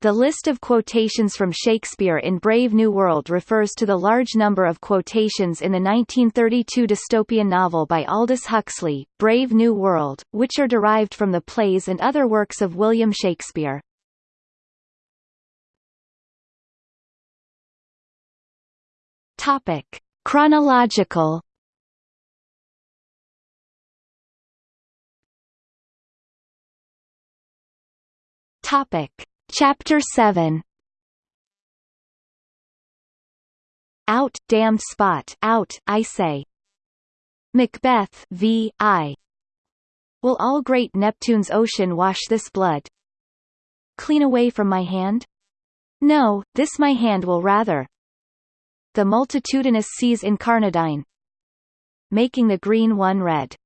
The list of quotations from Shakespeare in Brave New World refers to the large number of quotations in the 1932 dystopian novel by Aldous Huxley, Brave New World, which are derived from the plays and other works of William Shakespeare. Topic. Chronological Topic. Chapter 7 Out, damned spot, out, I say. Macbeth v. I. Will all great Neptune's ocean wash this blood? Clean away from my hand? No, this my hand will rather. The multitudinous seas incarnadine. Making the green one red.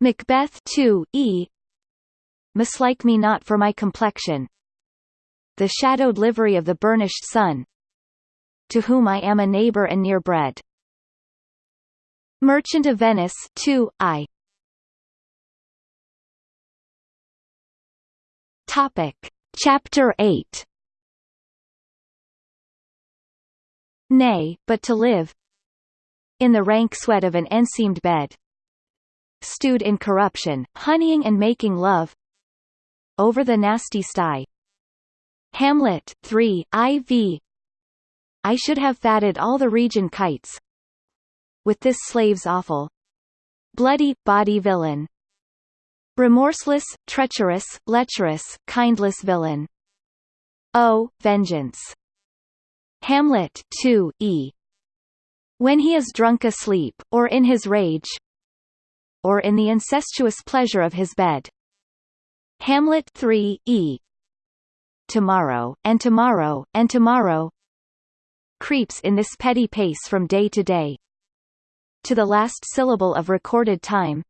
Macbeth 2, E. Mislike me not for my complexion, the shadowed livery of the burnished sun, to whom I am a neighbor and near bred. Merchant of Venice 2, I. Topic. Chapter 8 Nay, but to live in the rank sweat of an enseamed bed, stewed in corruption, honeying and making love over the nasty sty, Hamlet 3, IV I should have fatted all the region kites with this slave's awful bloody, body villain. Remorseless, treacherous, lecherous, kindless villain. Oh, vengeance. Hamlet 2, E. When he is drunk asleep, or in his rage, or in the incestuous pleasure of his bed. Hamlet 3, E tomorrow, and tomorrow, and tomorrow creeps in this petty pace from day to day. To the last syllable of recorded time.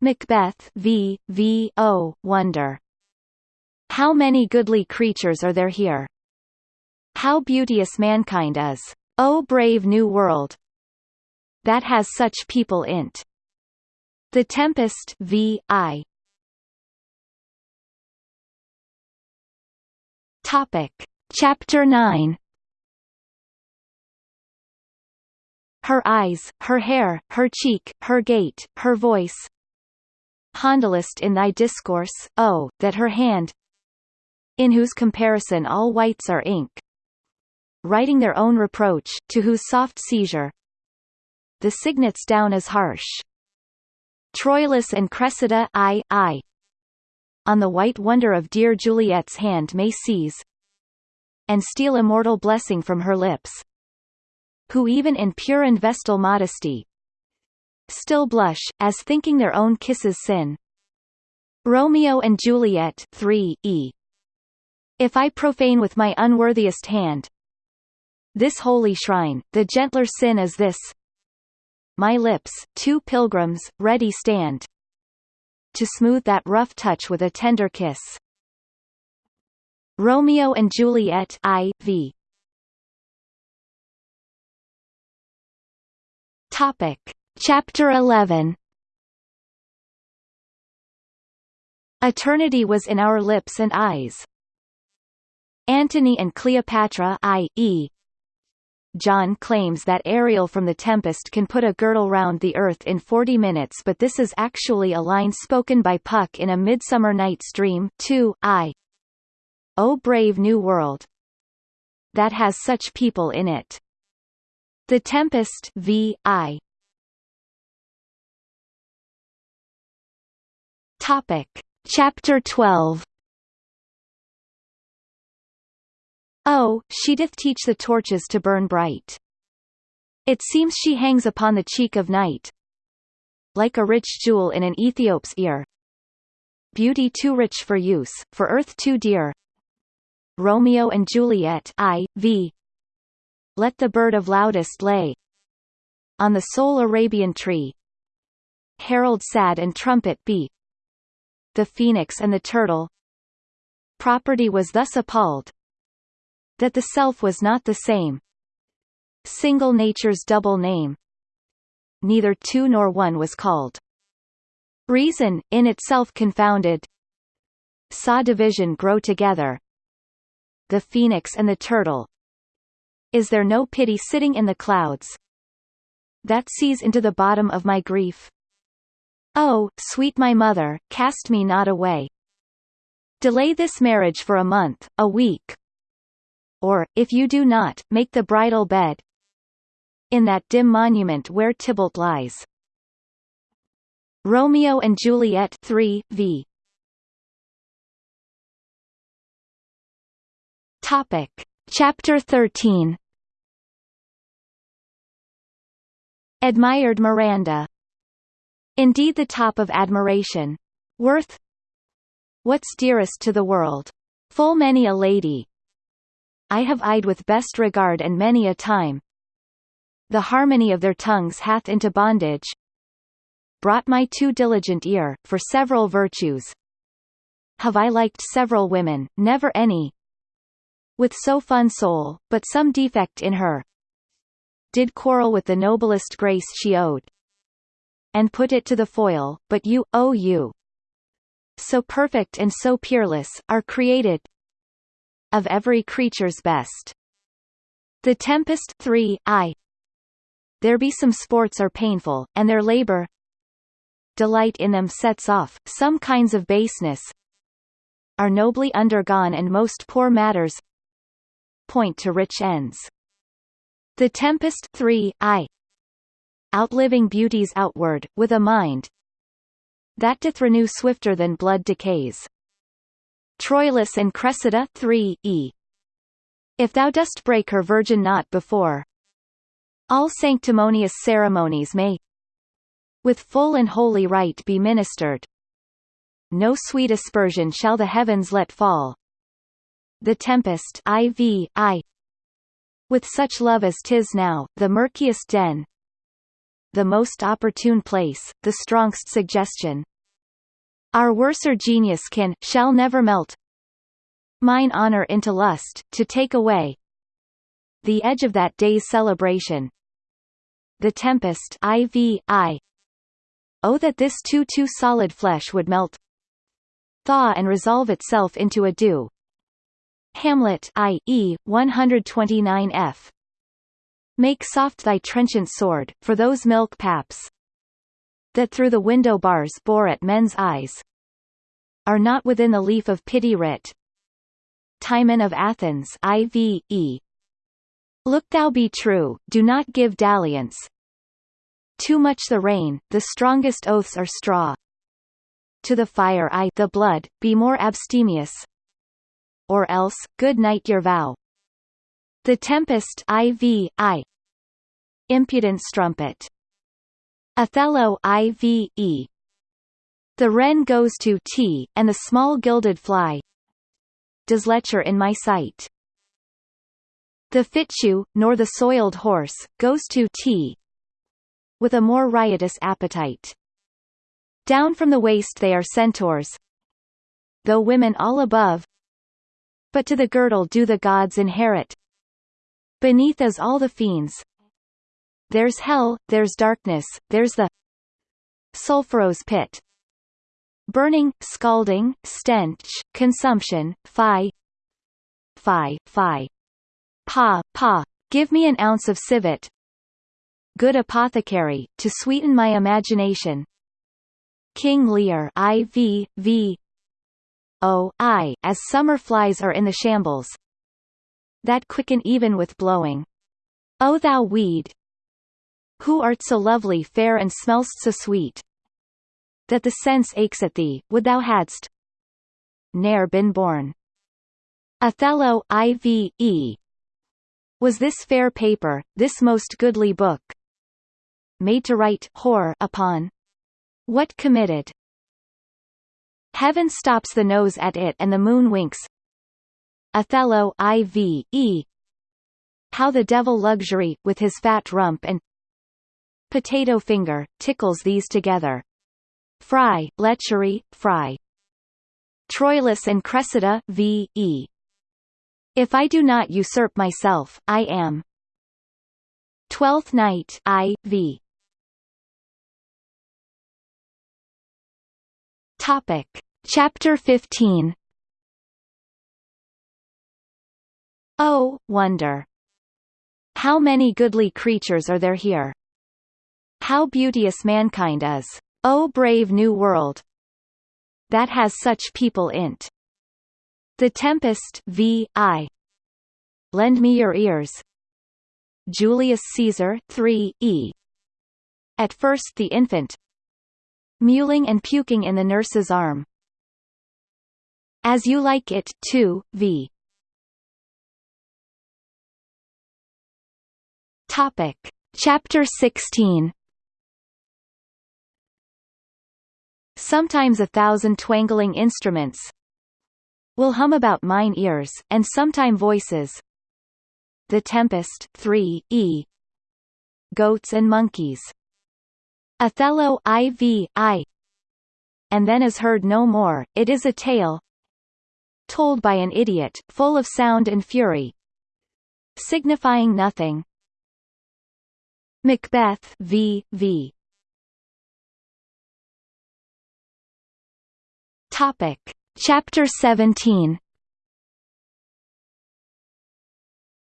Macbeth v. v. O. Wonder. How many goodly creatures are there here? How beauteous mankind is. O brave new world! That has such people in't. The Tempest v. I. Topic. Chapter 9 Her eyes, her hair, her cheek, her gait, her voice Handlest in thy discourse, oh, that her hand in whose comparison all whites are ink writing their own reproach, to whose soft seizure the cygnets down as harsh. Troilus and Cressida I, I, on the white wonder of dear Juliet's hand may seize, and steal immortal blessing from her lips, who even in pure and vestal modesty still blush, as thinking their own kisses sin. Romeo and Juliet 3 E. If I profane with my unworthiest hand this holy shrine, the gentler sin is this my lips, two pilgrims, ready stand to smooth that rough touch with a tender kiss. Romeo and Juliet I, v. Topic. Chapter 11 Eternity was in our lips and eyes. Antony and Cleopatra I, e. John claims that Ariel from The Tempest can put a girdle round the Earth in 40 minutes but this is actually a line spoken by Puck in A Midsummer Night's Dream 2, I. Oh brave new world. That has such people in it. The Tempest v. I. Topic. Chapter 12 Oh, she doth teach the torches to burn bright. It seems she hangs upon the cheek of night, like a rich jewel in an Ethiop's ear. Beauty too rich for use, for earth too dear. Romeo and Juliet I, v. Let the bird of loudest lay on the sole Arabian tree. Herald sad and trumpet be. The phoenix and the turtle. Property was thus appalled, that the self was not the same. Single nature's double name. Neither two nor one was called. Reason, in itself confounded, saw division grow together, the phoenix and the turtle. Is there no pity sitting in the clouds? That sees into the bottom of my grief. Oh, sweet my mother, cast me not away. Delay this marriage for a month, a week. Or, if you do not, make the bridal bed. In that dim monument where Tybalt lies. Romeo and Juliet 3, v. Topic. Chapter 13 Admired Miranda Indeed the top of admiration. Worth What's dearest to the world? Full many a lady I have eyed with best regard and many a time. The harmony of their tongues hath into bondage brought my too diligent ear, for several virtues. Have I liked several women, never any, with so fun soul, but some defect in her. Did quarrel with the noblest grace she owed and put it to the foil, but you, oh you, so perfect and so peerless, are created of every creature's best. The Tempest 3, I. There be some sports are painful, and their labor delight in them sets off, some kinds of baseness are nobly undergone and most poor matters point to rich ends. The Tempest 3, I outliving beauties outward, with a mind that doth renew swifter than blood decays. Troilus and Cressida 3, e. If thou dost break her virgin knot before, all sanctimonious ceremonies may with full and holy rite be ministered. No sweet aspersion shall the heavens let fall. The tempest IV, I. With such love as tis now, the murkiest den, the most opportune place, the strongest suggestion. Our worser genius can, shall never melt mine honor into lust, to take away the edge of that day's celebration. The tempest IV, I. Oh that this too too solid flesh would melt thaw and resolve itself into a dew. Hamlet I. E. 129 f. Make soft thy trenchant sword, for those milk paps that through the window bars bore at men's eyes are not within the leaf of pity writ. Timon of Athens IV, E. Look thou be true, do not give dalliance. Too much the rain, the strongest oaths are straw. To the fire I the blood, be more abstemious. Or else, good night your vow. The Tempest IV, I. Impudent strumpet. Othello IV, E. The wren goes to T, and the small gilded fly does lecher in my sight. The Fitchew, nor the soiled horse, goes to T with a more riotous appetite. Down from the waist they are centaurs, though women all above, but to the girdle do the gods inherit. Beneath is all the fiends. There's hell, there's darkness, there's the sulphurous pit. Burning, scalding, stench, consumption, fi fi, fi. Pa, pa, give me an ounce of civet. Good apothecary, to sweeten my imagination. King Lear I V V O I as summer flies are in the shambles, that quicken even with blowing. O thou weed, who art so lovely fair and smellst so sweet, that the sense aches at thee, would thou hadst ne'er been born. Othello I.V.E. Was this fair paper, this most goodly book, made to write whore upon? What committed? Heaven stops the nose at it and the moon winks, Othello IV, E. How the devil luxury, with his fat rump and potato finger, tickles these together. Fry, lechery, fry. Troilus and Cressida v. E. If I do not usurp myself, I am. Twelfth Night I. V. Topic. Chapter 15 Oh, wonder! How many goodly creatures are there here? How beauteous mankind is! O brave new world! That has such people in't. The Tempest v. I. Lend me your ears. Julius Caesar 3 E. At first the infant, mewling and puking in the nurse's arm. As you like it, 2 v. Topic. Chapter 16 Sometimes a thousand twangling instruments will hum about mine ears, and sometime voices The Tempest 3 E Goats and Monkeys Othello IV I and then is heard no more, it is a tale told by an idiot, full of sound and fury signifying nothing Macbeth v. v. Topic. Chapter 17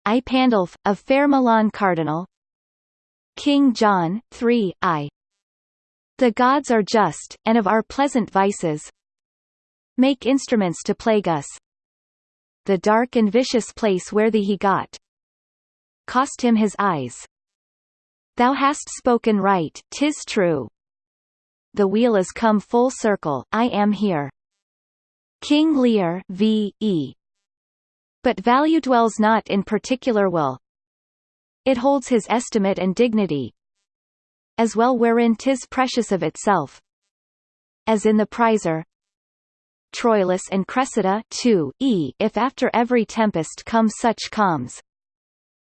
I Pandulph, of fair Milan Cardinal. King John, 3 I. The gods are just, and of our pleasant vices. Make instruments to plague us. The dark and vicious place where thee he got. Cost him his eyes. Thou hast spoken right, 'tis true the wheel is come full circle, I am here. King Lear v. E. But value dwells not in particular will. It holds his estimate and dignity, as well wherein 'tis precious of itself, as in the prizer. Troilus and Cressida 2 e If after every tempest come such calms,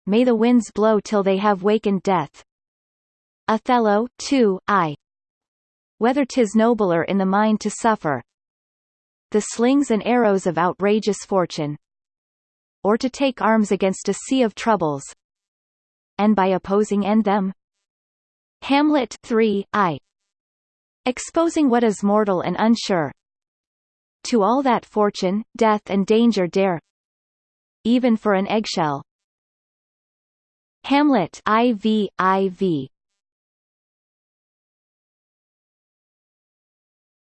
may the winds blow till they have wakened death. Othello 2 I whether 'tis nobler in the mind to suffer. The slings and arrows of outrageous fortune, or to take arms against a sea of troubles, and by opposing end them. Hamlet 3 I. Exposing what is mortal and unsure. To all that fortune, death and danger dare. Even for an eggshell. Hamlet IV IV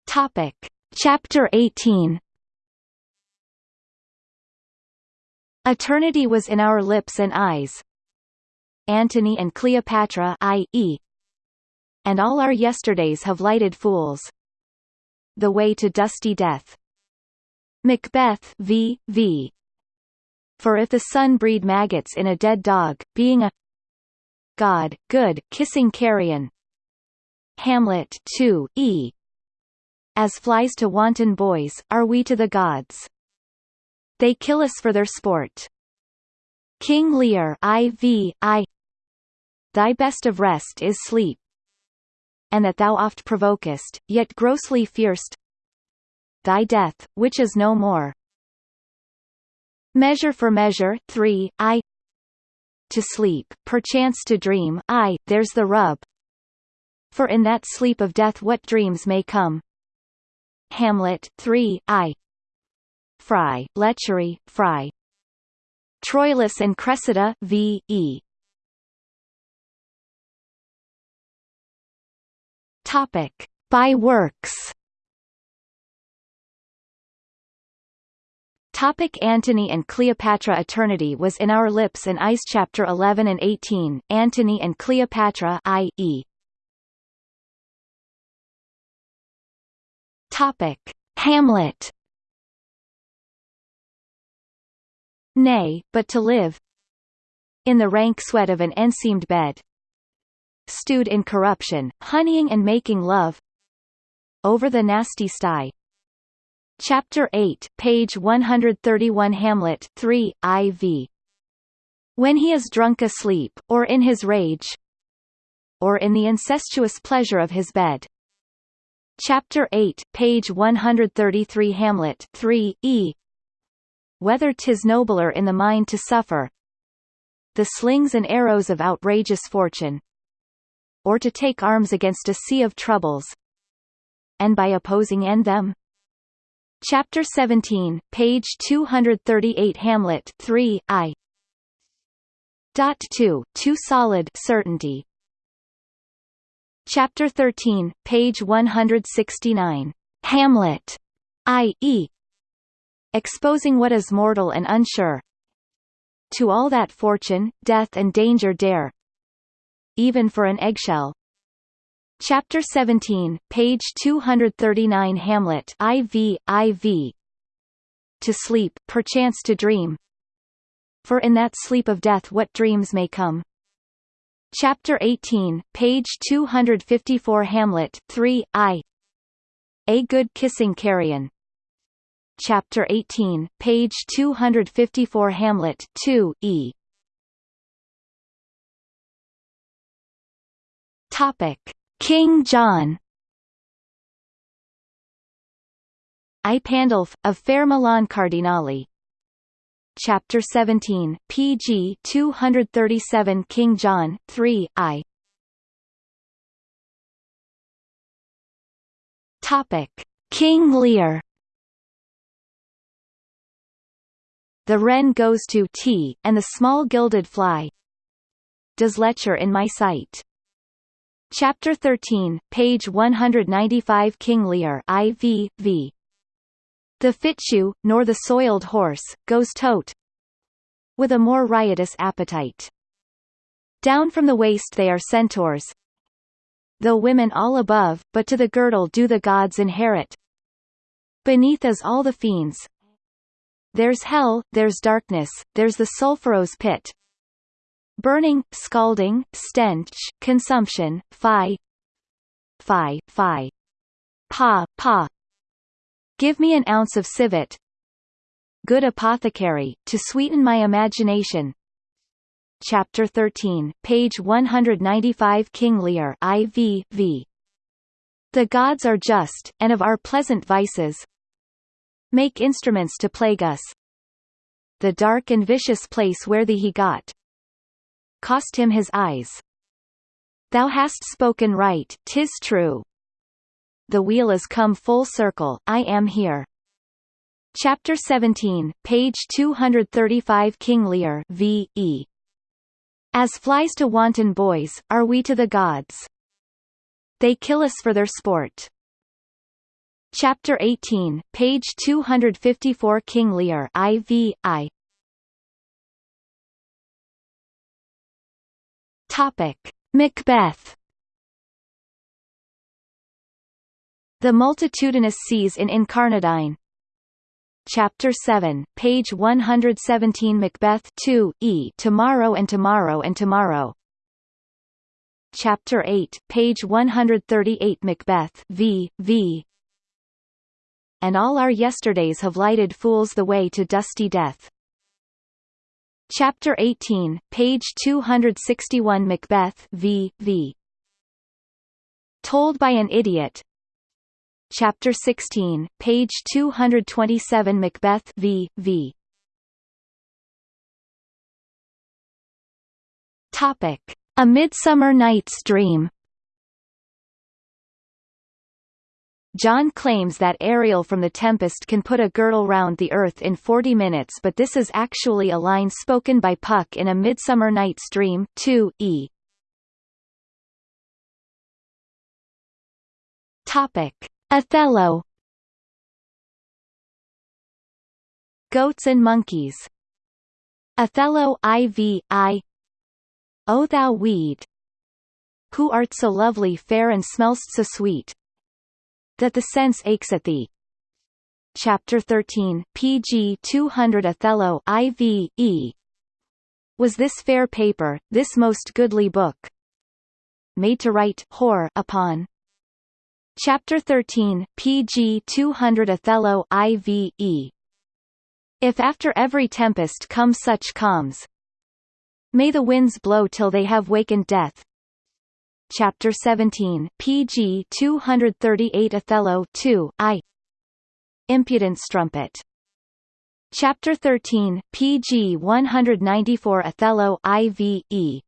Topic. Chapter 18 Eternity was in our lips and eyes. Antony and Cleopatra i.e. And all our yesterdays have lighted fools. The way to dusty death. Macbeth v. v. For if the sun breed maggots in a dead dog, being a God, good, kissing carrion. Hamlet 2 e as flies to wanton boys, are we to the gods. They kill us for their sport. King Lear IV, I Thy best of rest is sleep. And that thou oft provokest, yet grossly fearst Thy death, which is no more. Measure for measure, 3, I To sleep, perchance to dream, I, there's the rub. For in that sleep of death what dreams may come. Hamlet 3 I Fry, lechery, Fry Troilus and Cressida v. E. Topic. By works Topic Antony and Cleopatra Eternity was in our lips and eyes Chapter 11 and 18, Antony and Cleopatra i.e. Topic: Hamlet. Nay, but to live in the rank sweat of an enseamed bed, stewed in corruption, honeying and making love over the nasty sty. Chapter 8, page 131 Hamlet 3, IV. When he is drunk asleep, or in his rage, or in the incestuous pleasure of his bed. Chapter 8, page 133 Hamlet 3, e Whether 'tis nobler in the mind to suffer the slings and arrows of outrageous fortune or to take arms against a sea of troubles and by opposing end them Chapter 17, page 238 Hamlet 3, I. Dot 2, too solid certainty. Chapter 13, page 169. Hamlet, i.e. Exposing what is mortal and unsure. To all that fortune, death and danger dare. Even for an eggshell. Chapter 17, page 239 Hamlet IV, IV. To sleep, perchance to dream. For in that sleep of death what dreams may come. Chapter 18, page 254 Hamlet 3, I. A good kissing carrion. Chapter 18, page 254 Hamlet 2, E. Topic. King John I Pandulph, of Fair Milan Cardinali Chapter 17, pg 237 King John, 3, I Topic. King Lear The wren goes to tea, and the small gilded fly does lecher in my sight. Chapter 13, page 195 King Lear IV, v. The Fitchew, nor the soiled horse, goes tote with a more riotous appetite. Down from the waist they are centaurs, though women all above, but to the girdle do the gods inherit. Beneath is all the fiends. There's hell, there's darkness, there's the sulphurous pit, burning, scalding, stench, consumption, fi, fi, fi, pa, pa. Give me an ounce of civet, good apothecary, to sweeten my imagination. Chapter 13, page 195 King Lear IV, v. The gods are just, and of our pleasant vices make instruments to plague us. The dark and vicious place where thee he got, cost him his eyes. Thou hast spoken right, tis true. The wheel is come full circle, I am here. Chapter 17, page 235 King Lear v. E. As flies to wanton boys, are we to the gods. They kill us for their sport. Chapter 18, page 254 King Lear IV, I. Topic: Macbeth. The multitudinous seas in Incarnadine. Chapter 7, page 117 Macbeth 2, E Tomorrow and Tomorrow and Tomorrow. Chapter 8, page 138 Macbeth v. v. And all our yesterdays have lighted fools the way to dusty death. Chapter 18, page 261 Macbeth v. v. Told by an Idiot Chapter 16, page 227 Macbeth v. v. Topic. A Midsummer Night's Dream John claims that Ariel from The Tempest can put a girdle round the earth in 40 minutes but this is actually a line spoken by Puck in A Midsummer Night's Dream 2, e. Topic. Othello Goats and Monkeys Othello IV I O thou weed Who art so lovely fair and smellst so sweet that the sense aches at thee. Chapter 13, pg 200 Othello IV, E. Was this fair paper, this most goodly book, made to write whore upon? Chapter 13, pg 200 Othello IV, E. If after every tempest come such calms, may the winds blow till they have wakened death, Chapter 17, pg 238 Othello 2, I. Impudent Strumpet. Chapter 13, pg 194 Othello IV.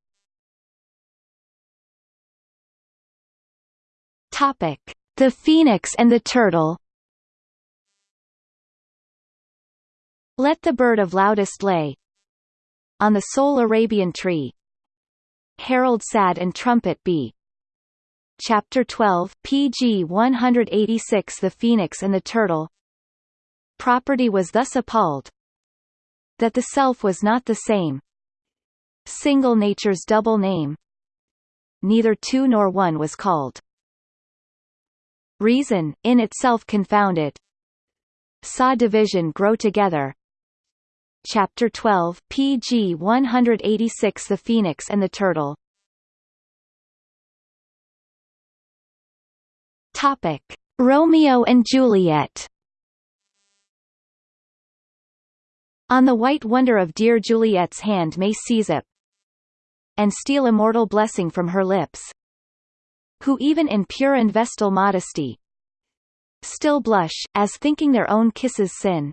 Topic: The Phoenix and the Turtle. Let the bird of loudest lay on the sole Arabian tree. Herald sad and trumpet be. Chapter 12, pg 186 The Phoenix and the Turtle Property was thus appalled that the self was not the same. Single nature's double name. Neither two nor one was called. Reason, in itself confounded. Saw division grow together. Chapter 12, pg 186 The Phoenix and the Turtle Topic: Romeo and Juliet. On the white wonder of dear Juliet's hand may seize it, and steal immortal blessing from her lips. Who even in pure and vestal modesty still blush, as thinking their own kisses sin.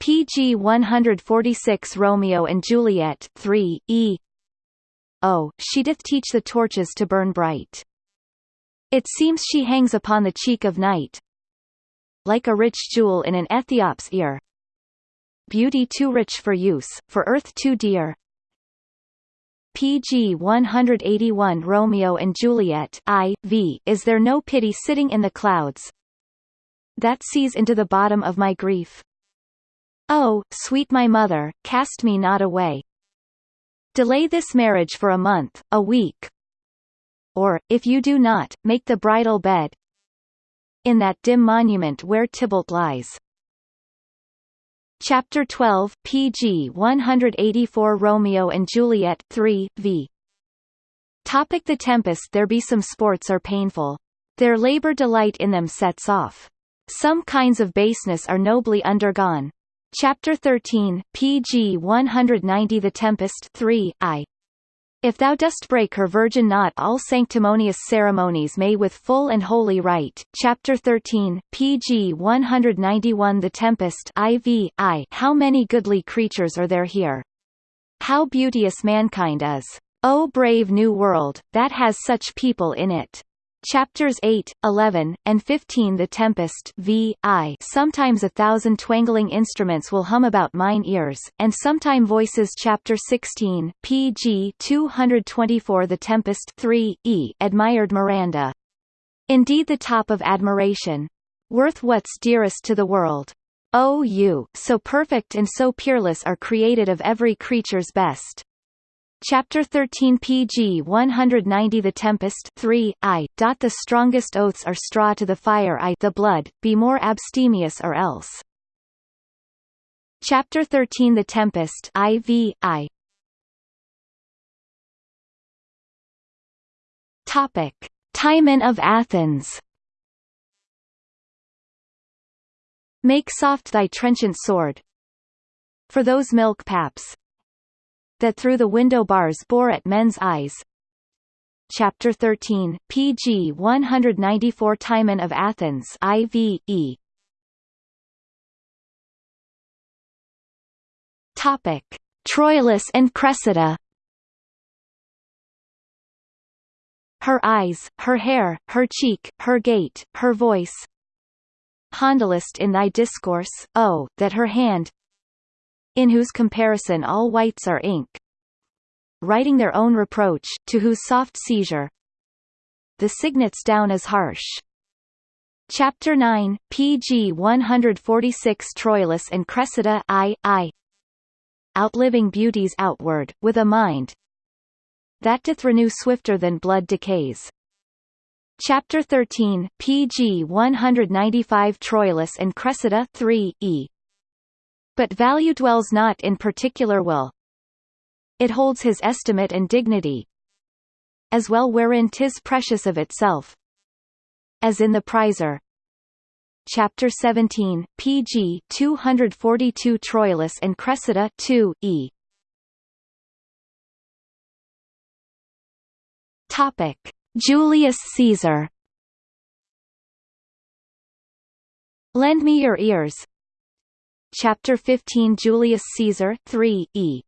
PG 146 Romeo and Juliet 3, E Oh, she doth teach the torches to burn bright. It seems she hangs upon the cheek of night, like a rich jewel in an Ethiop's ear. Beauty too rich for use, for earth too dear. PG 181 Romeo and Juliet I, v, Is there no pity sitting in the clouds that sees into the bottom of my grief? Oh, sweet my mother, cast me not away. Delay this marriage for a month, a week, or, if you do not, make the bridal bed in that dim monument where Tybalt lies. Chapter 12, pg 184 Romeo and Juliet 3, v. Topic The Tempest There be some sports are painful. Their labor delight in them sets off. Some kinds of baseness are nobly undergone. Chapter 13, pg 190 The Tempest 3, I. If thou dost break her virgin knot all sanctimonious ceremonies may with full and holy rite. Chapter 13, pg 191 The Tempest IV, I. How many goodly creatures are there here? How beauteous mankind is! O brave new world, that has such people in it! Chapters 8, 11, and 15 The Tempest v. I Sometimes a thousand twangling instruments will hum about mine ears, and sometime voices Chapter 16, pg 224 The Tempest 3, E admired Miranda. Indeed the top of admiration. Worth what's dearest to the world. O you, so perfect and so peerless are created of every creature's best. Chapter 13 pg 190 The Tempest 3, I. The strongest oaths are straw to the fire I the blood, be more abstemious or else. Chapter 13 The Tempest IV, I. Topic. Timon of Athens Make soft thy trenchant sword, for those milk paps, that through the window bars bore at men's eyes. Chapter 13, pg 194 Timon of Athens IVE. Topic: Troilus and Cressida. Her eyes, her hair, her cheek, her gait, her voice. Handlest in thy discourse, oh, that her hand, in whose comparison all whites are ink, writing their own reproach, to whose soft seizure the cygnets down as harsh. Chapter 9, pg 146 Troilus and Cressida I, I Outliving beauties outward, with a mind that doth renew swifter than blood decays. Chapter 13, pg 195 Troilus and Cressida 3, E but value dwells not in particular will. It holds his estimate and dignity, as well wherein tis precious of itself, as in the prizer. Chapter 17, pg 242 Troilus and Cressida 2, e. Topic: Julius Caesar. Lend me your ears, Chapter 15 Julius Caesar 3, e.